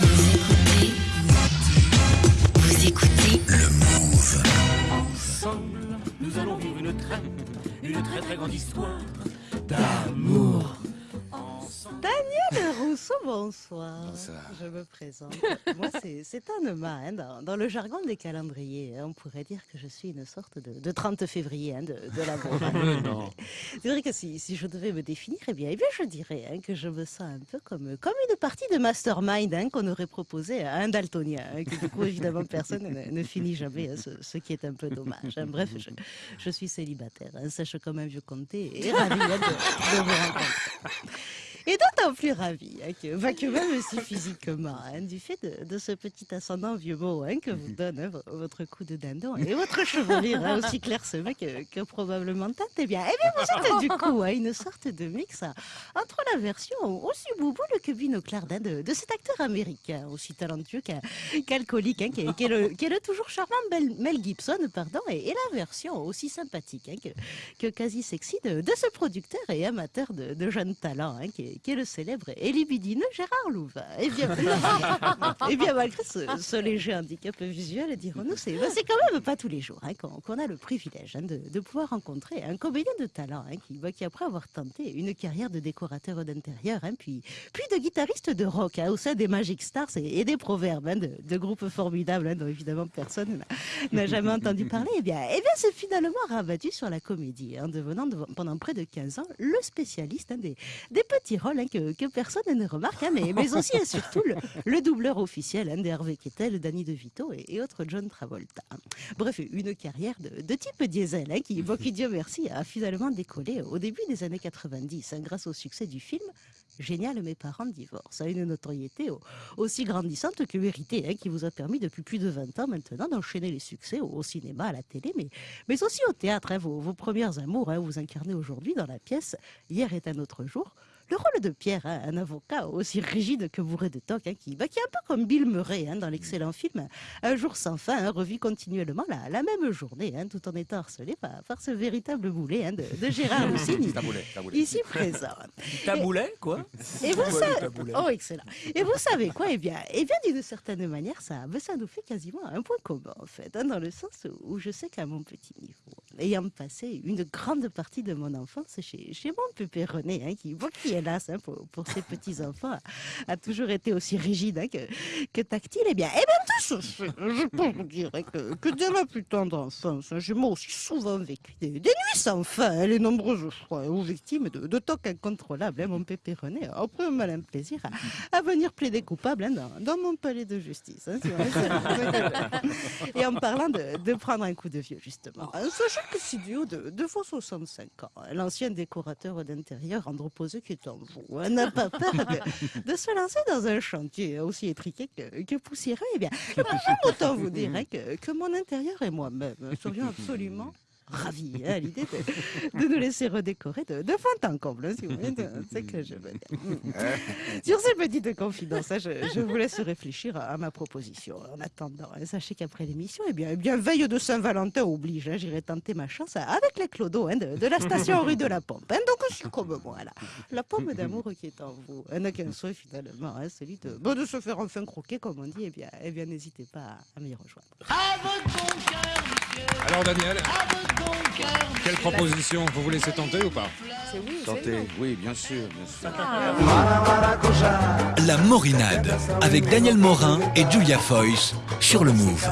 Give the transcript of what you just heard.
Vous écoutez Vous écoutez Le Move. Ensemble, nous allons vivre une très, une très très grande histoire d'amour. Bonsoir. Bonsoir. Je me présente. Moi, c'est Anema. hein, dans, dans le jargon des calendriers, hein, on pourrait dire que je suis une sorte de, de 30 février hein, de, de non. C'est vrai que si, si je devais me définir, eh bien, eh bien je dirais hein, que je me sens un peu comme, comme une partie de mastermind hein, qu'on aurait proposé à un daltonien. hein, que du coup, évidemment, personne ne, ne finit jamais, hein, ce, ce qui est un peu dommage. hein. Bref, je, je suis célibataire, hein, sèche comme un vieux comté et ravi hein, de, de vous rencontrer. Et d'autant plus ravi hein, que, bah, que même si physiquement, hein, du fait de, de ce petit ascendant vieux mot hein, que vous donne hein, vo- votre coup de dindon et votre chevelure aussi clairsemée que, que probablement tante, eh bien, eh bien vous êtes du coup une sorte de mix entre la version aussi bouboule que binoclard hein, de, de cet acteur américain, aussi talentueux qu'alcoolique, qui, est, le, qui est le toujours charmant Mel, Gibson, pardon, et, et la version aussi sympathique que, que quasi sexy de, de ce producteur et amateur de, de jeunes talents, qui, est, qui est le célèbre et Gérard Louvain. Bien, et bien malgré ce, léger handicap visuel, dirons-nous, c'est ben, quand même pas tous les jours hein, qu'on a le privilège hein, de, pouvoir rencontrer un comédien de talent hein, qui, ben, qui, après avoir tenté une carrière de décorateur d'intérieur, hein, puis, de guitariste de rock au sein des Magic Stars et, des Proverbes, de, groupes formidables dont évidemment personne n'a- jamais entendu parler, eh eh bien c'est finalement rabattu sur la comédie, hein, devenant de- pendant près de 15 ans le spécialiste des, petits rôles que, que personne ne remarque, hein, mais, aussi et surtout le, le doubleur officiel hein, des Hervé Kettel, Danny DeVito et, et autres John Travolta. Bref, une carrière de, type diesel hein, qui, bon, Dieu merci, a finalement décollé au début des années 90 hein, grâce au succès du film Génial, mes parents divorcent, à une notoriété au- aussi grandissante que méritée, hein, qui vous a permis depuis plus de 20 ans maintenant d'enchaîner les succès au, au cinéma, à la télé, mais, mais aussi au théâtre. hein, vos, vos premières amours, hein, vous incarnez aujourd'hui dans la pièce Hier est un autre jour. Le rôle de Pierre, hein, un avocat aussi rigide que bourré de toc, hein, qui, bah, qui est un peu comme Bill Murray hein, dans l'excellent film Un jour sans fin, hein, revit continuellement la, la même journée, hein, tout en étant harcelé par, par ce véritable boulet hein, de, de Gérard Lucini, ici présent. Taboulet, quoi? Et vous savez, oh excellent. Et vous savez quoi? Eh bien, eh bien d'une certaine manière, ça, ça nous fait quasiment un point commun en fait, hein, dans le sens où je sais qu'à mon petit niveau, ayant passé une grande partie de mon enfance chez, chez mon pépé René, hein, qui, bon, qui hélas hein, pour, pour ses petits enfants a, a toujours été aussi rigide hein, que, que tactile, eh bien, eh bien tout ça, fait, je peux vous dire hein, que, que dès ma plus tendre enfance, j'ai moi aussi souvent vécu des, des nuits sans fin, hein, les nombreuses fois, aux victimes de, de tocs incontrôlables, mon pépé René a pris un malin plaisir à, à venir plaider coupable dans, dans mon palais de justice. si on. Et en parlant de, de prendre un coup de vieux, justement, sachez duo de, de vos 65 ans, l'ancien décorateur d'intérieur androposé qui est en vous, hein, n'a pas peur de, de se lancer dans un chantier aussi étriqué que, que poussiéreux. Eh bien, autant vous dire hein, que, que mon intérieur et moi-même serions absolument ravis hein, à l'idée de, de nous laisser redécorer de, de fond en comble, si vous voulez, c'est que je veux dire. Sur ces petites confidences, hein, je, je vous laisse réfléchir à, à ma proposition. En attendant, hein, sachez qu'après l'émission, eh bien, eh bien, veille de Saint-Valentin oblige, hein, j'irai tenter ma chance avec les clodos hein, de, de la station rue de la Pompe. hein. donc, je suis comme moi, là. La pomme d'amour qui est en vous hein, n'a qu'un souhait finalement, hein, celui de, bon, de se faire enfin croquer, comme on dit. Eh bien, eh bien n'hésitez pas à, à m'y rejoindre. Alors Daniel, quelle proposition Vous vous laissez tenter ou pas Santé, oui, bien sûr, bien sûr. La Morinade avec Daniel Morin et Julia Foyce sur le Move.